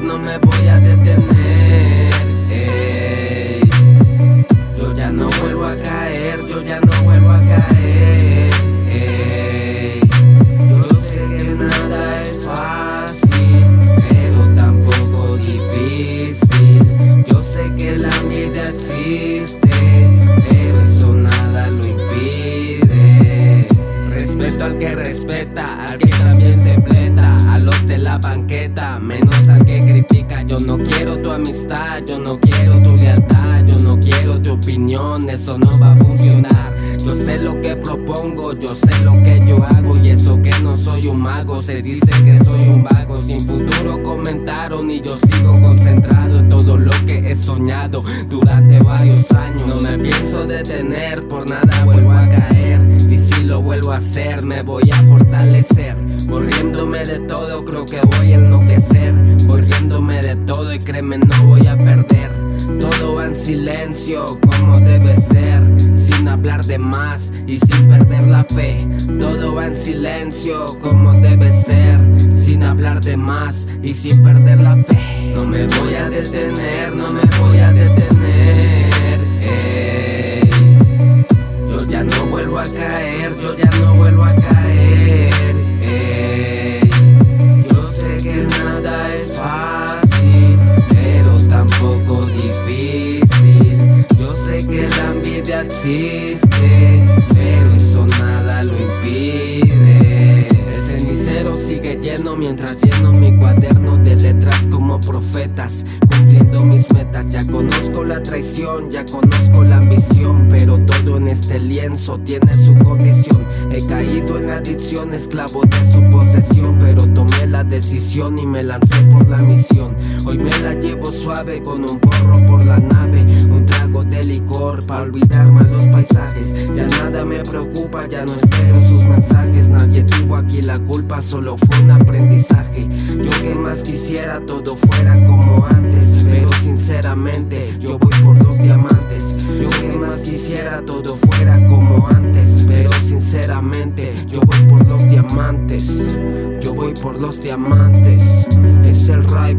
no me voy a detener. Yo ya no vuelvo a caer, yo ya no vuelvo a caer. Yo sé que nada es fácil, pero tampoco difícil. Yo sé que la vida existe, pero eso nada lo impide. Respeto al que respeta, al que también se fleta, a los de la banqueta, menos al que critica. Yo no quiero tu amistad, yo no quiero tu lealtad, yo no quiero tu opinión, eso no va a funcionar. Yo sé lo que propongo, yo sé lo que yo hago y eso que no soy un mago, se dice que soy un vago. Sin futuro comentaron y yo sigo concentrado en todo lo que he soñado durante varios años. No me pienso detener, por nada vuelvo a caer. Si lo vuelvo a hacer, me voy a fortalecer. Volviéndome de todo, creo que voy a enloquecer. Volviéndome de todo y créeme, no voy a perder. Todo va en silencio, como debe ser, sin hablar de más y sin perder la fe. Todo va en silencio, como debe ser, sin hablar de más y sin perder la fe. No me voy a detener, no me voy a detener. Ya no vuelvo a caer. ey. Yo sé que nada es fácil, pero tampoco difícil. Yo sé que la envidia existe, pero eso nada lo impide. El cenicero sigue lleno mientras lleno mi cuaderno de letras como profetas, cumpliendo mis. Ya conozco la traición, ya conozco la ambición, pero todo en este lienzo tiene su condición. He caído en adicción, esclavo de su posesión, pero tomé la decisión y me lancé por la misión. Hoy me la llevo suave con un porro por la nave, un trago de licor para olvidar malos paisajes. Ya nada me preocupa, ya no espero sus mensajes. Nadie tuvo aquí la culpa, solo fue un aprendizaje. Yo que más quisiera todo fuera como antes, sinceramente yo voy por los diamantes. Yo que más quisiera todo fuera como antes, pero sinceramente yo voy por los diamantes. Yo voy por los diamantes. Es el Rai